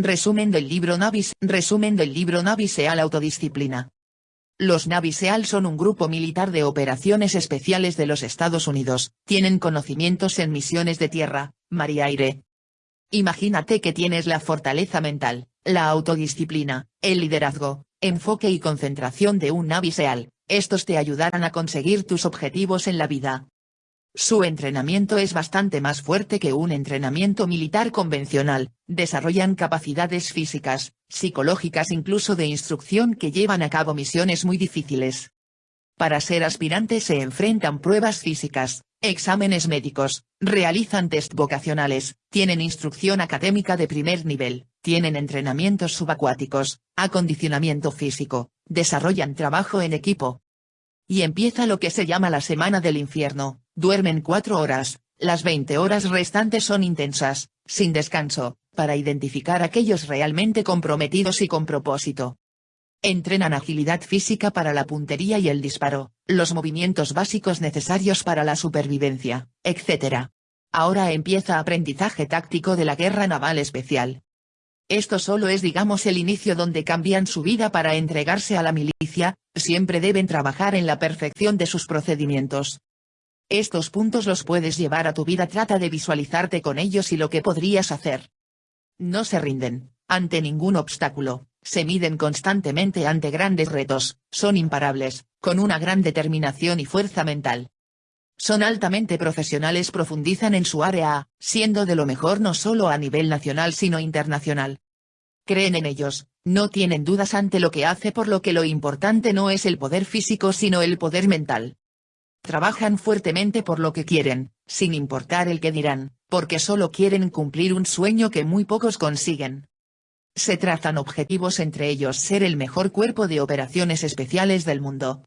Resumen del libro Navis. Resumen del libro Navy SEAL Autodisciplina. Los Navy SEAL son un grupo militar de operaciones especiales de los Estados Unidos, tienen conocimientos en misiones de tierra, mar y aire. Imagínate que tienes la fortaleza mental, la autodisciplina, el liderazgo, enfoque y concentración de un Navy SEAL, estos te ayudarán a conseguir tus objetivos en la vida. Su entrenamiento es bastante más fuerte que un entrenamiento militar convencional, desarrollan capacidades físicas, psicológicas incluso de instrucción que llevan a cabo misiones muy difíciles. Para ser aspirantes se enfrentan pruebas físicas, exámenes médicos, realizan test vocacionales, tienen instrucción académica de primer nivel, tienen entrenamientos subacuáticos, acondicionamiento físico, desarrollan trabajo en equipo. Y empieza lo que se llama la semana del infierno, Duermen cuatro horas, las 20 horas restantes son intensas, sin descanso, para identificar aquellos realmente comprometidos y con propósito. Entrenan agilidad física para la puntería y el disparo, los movimientos básicos necesarios para la supervivencia, etc. Ahora empieza aprendizaje táctico de la guerra naval especial. Esto solo es digamos el inicio donde cambian su vida para entregarse a la milicia, siempre deben trabajar en la perfección de sus procedimientos, estos puntos los puedes llevar a tu vida trata de visualizarte con ellos y lo que podrías hacer. No se rinden, ante ningún obstáculo, se miden constantemente ante grandes retos, son imparables, con una gran determinación y fuerza mental. Son altamente profesionales profundizan en su área, siendo de lo mejor no solo a nivel nacional sino internacional. Creen en ellos, no tienen dudas ante lo que hace por lo que lo importante no es el poder físico sino el poder mental. Trabajan fuertemente por lo que quieren, sin importar el que dirán, porque solo quieren cumplir un sueño que muy pocos consiguen. Se trazan objetivos entre ellos ser el mejor cuerpo de operaciones especiales del mundo.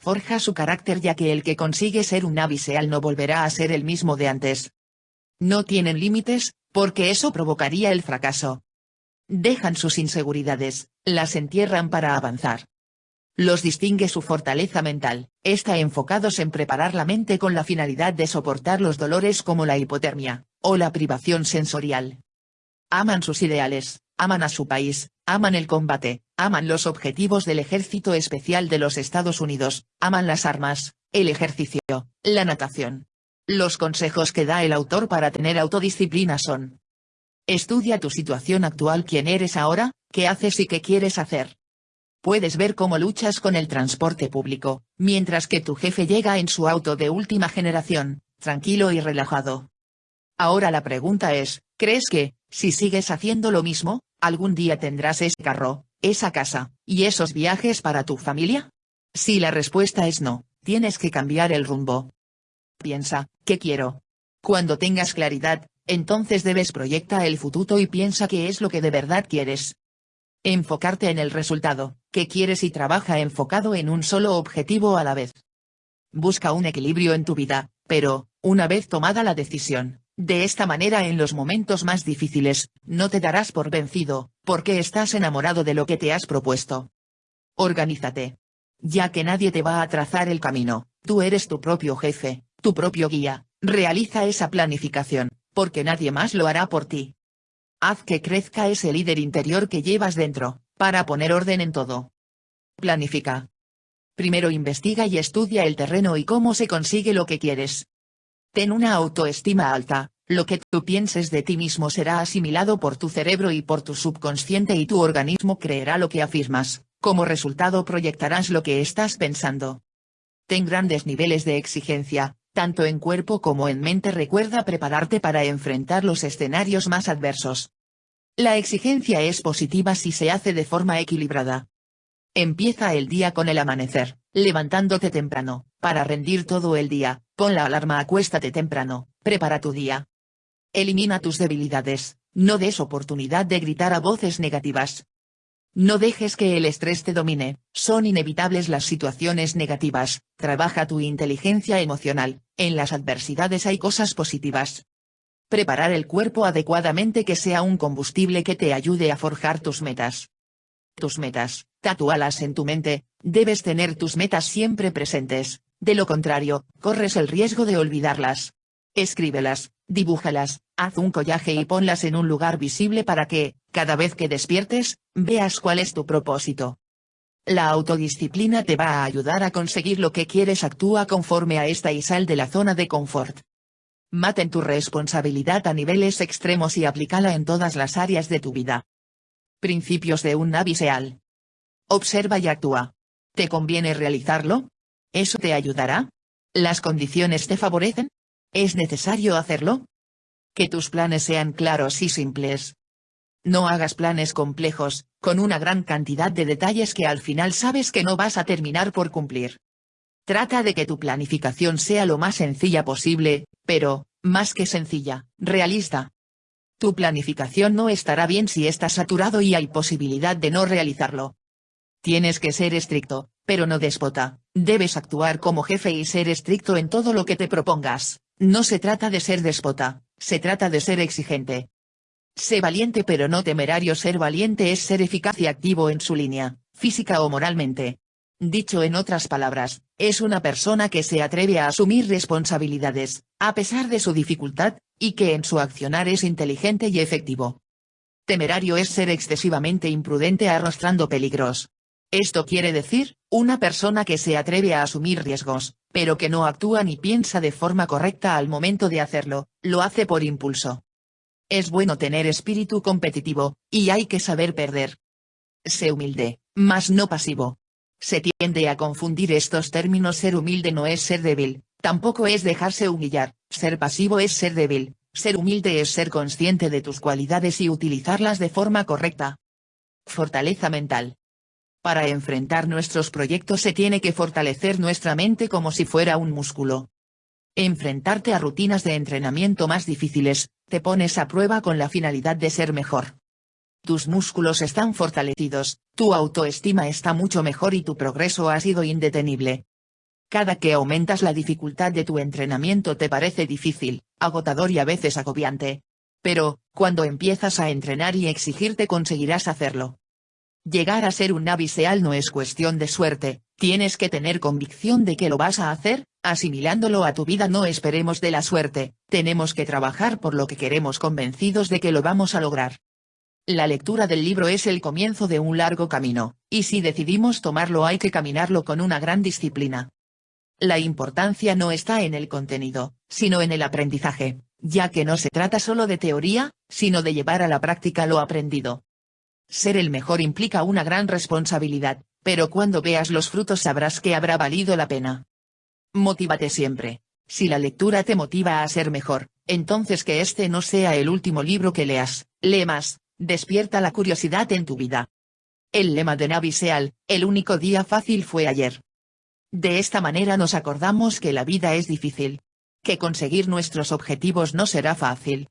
Forja su carácter ya que el que consigue ser un aviseal no volverá a ser el mismo de antes. No tienen límites, porque eso provocaría el fracaso. Dejan sus inseguridades, las entierran para avanzar. Los distingue su fortaleza mental, está enfocados en preparar la mente con la finalidad de soportar los dolores como la hipotermia, o la privación sensorial. Aman sus ideales, aman a su país, aman el combate, aman los objetivos del Ejército Especial de los Estados Unidos, aman las armas, el ejercicio, la natación. Los consejos que da el autor para tener autodisciplina son. Estudia tu situación actual quién eres ahora, qué haces y qué quieres hacer. Puedes ver cómo luchas con el transporte público, mientras que tu jefe llega en su auto de última generación, tranquilo y relajado. Ahora la pregunta es, ¿crees que, si sigues haciendo lo mismo, algún día tendrás ese carro, esa casa, y esos viajes para tu familia? Si la respuesta es no, tienes que cambiar el rumbo. Piensa, ¿qué quiero? Cuando tengas claridad, entonces debes proyectar el futuro y piensa qué es lo que de verdad quieres. Enfocarte en el resultado, que quieres y trabaja enfocado en un solo objetivo a la vez. Busca un equilibrio en tu vida, pero, una vez tomada la decisión, de esta manera en los momentos más difíciles, no te darás por vencido, porque estás enamorado de lo que te has propuesto. Organízate. Ya que nadie te va a trazar el camino, tú eres tu propio jefe, tu propio guía, realiza esa planificación, porque nadie más lo hará por ti. Haz que crezca ese líder interior que llevas dentro, para poner orden en todo. Planifica. Primero investiga y estudia el terreno y cómo se consigue lo que quieres. Ten una autoestima alta, lo que tú pienses de ti mismo será asimilado por tu cerebro y por tu subconsciente y tu organismo creerá lo que afirmas, como resultado proyectarás lo que estás pensando. Ten grandes niveles de exigencia, tanto en cuerpo como en mente recuerda prepararte para enfrentar los escenarios más adversos. La exigencia es positiva si se hace de forma equilibrada. Empieza el día con el amanecer, levantándote temprano, para rendir todo el día, pon la alarma acuéstate temprano, prepara tu día. Elimina tus debilidades, no des oportunidad de gritar a voces negativas, no dejes que el estrés te domine, son inevitables las situaciones negativas, trabaja tu inteligencia emocional, en las adversidades hay cosas positivas. Preparar el cuerpo adecuadamente que sea un combustible que te ayude a forjar tus metas. Tus metas, tatúalas en tu mente, debes tener tus metas siempre presentes, de lo contrario, corres el riesgo de olvidarlas. Escríbelas, dibújalas, haz un collaje y ponlas en un lugar visible para que, cada vez que despiertes, veas cuál es tu propósito. La autodisciplina te va a ayudar a conseguir lo que quieres actúa conforme a esta y sal de la zona de confort. Maten tu responsabilidad a niveles extremos y aplícala en todas las áreas de tu vida. Principios de un naviseal. Observa y actúa. ¿Te conviene realizarlo? ¿Eso te ayudará? ¿Las condiciones te favorecen? ¿Es necesario hacerlo? Que tus planes sean claros y simples. No hagas planes complejos, con una gran cantidad de detalles que al final sabes que no vas a terminar por cumplir. Trata de que tu planificación sea lo más sencilla posible, pero, más que sencilla, realista. Tu planificación no estará bien si está saturado y hay posibilidad de no realizarlo. Tienes que ser estricto, pero no déspota, debes actuar como jefe y ser estricto en todo lo que te propongas, no se trata de ser déspota, se trata de ser exigente, Sé valiente pero no temerario ser valiente es ser eficaz y activo en su línea, física o moralmente. Dicho en otras palabras, es una persona que se atreve a asumir responsabilidades, a pesar de su dificultad, y que en su accionar es inteligente y efectivo. Temerario es ser excesivamente imprudente arrastrando peligros. Esto quiere decir, una persona que se atreve a asumir riesgos, pero que no actúa ni piensa de forma correcta al momento de hacerlo, lo hace por impulso. Es bueno tener espíritu competitivo, y hay que saber perder. Sé humilde, mas no pasivo. Se tiende a confundir estos términos ser humilde no es ser débil, tampoco es dejarse humillar, ser pasivo es ser débil, ser humilde es ser consciente de tus cualidades y utilizarlas de forma correcta. Fortaleza mental. Para enfrentar nuestros proyectos se tiene que fortalecer nuestra mente como si fuera un músculo. Enfrentarte a rutinas de entrenamiento más difíciles, te pones a prueba con la finalidad de ser mejor. Tus músculos están fortalecidos, tu autoestima está mucho mejor y tu progreso ha sido indetenible. Cada que aumentas la dificultad de tu entrenamiento te parece difícil, agotador y a veces agobiante. Pero, cuando empiezas a entrenar y exigirte conseguirás hacerlo. Llegar a ser un naviseal no es cuestión de suerte, tienes que tener convicción de que lo vas a hacer, asimilándolo a tu vida no esperemos de la suerte, tenemos que trabajar por lo que queremos convencidos de que lo vamos a lograr. La lectura del libro es el comienzo de un largo camino, y si decidimos tomarlo hay que caminarlo con una gran disciplina. La importancia no está en el contenido, sino en el aprendizaje, ya que no se trata solo de teoría, sino de llevar a la práctica lo aprendido. Ser el mejor implica una gran responsabilidad, pero cuando veas los frutos sabrás que habrá valido la pena. Motívate siempre. Si la lectura te motiva a ser mejor, entonces que este no sea el último libro que leas, lee más, despierta la curiosidad en tu vida. El lema de Navi Seal, el único día fácil fue ayer. De esta manera nos acordamos que la vida es difícil. Que conseguir nuestros objetivos no será fácil,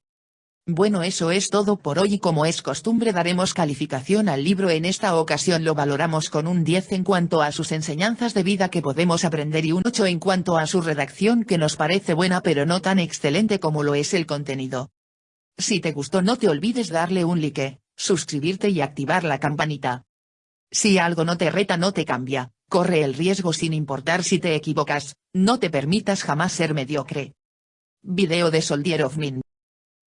bueno eso es todo por hoy y como es costumbre daremos calificación al libro en esta ocasión lo valoramos con un 10 en cuanto a sus enseñanzas de vida que podemos aprender y un 8 en cuanto a su redacción que nos parece buena pero no tan excelente como lo es el contenido. Si te gustó no te olvides darle un like, suscribirte y activar la campanita. Si algo no te reta no te cambia, corre el riesgo sin importar si te equivocas, no te permitas jamás ser mediocre. Video de Soldier of Min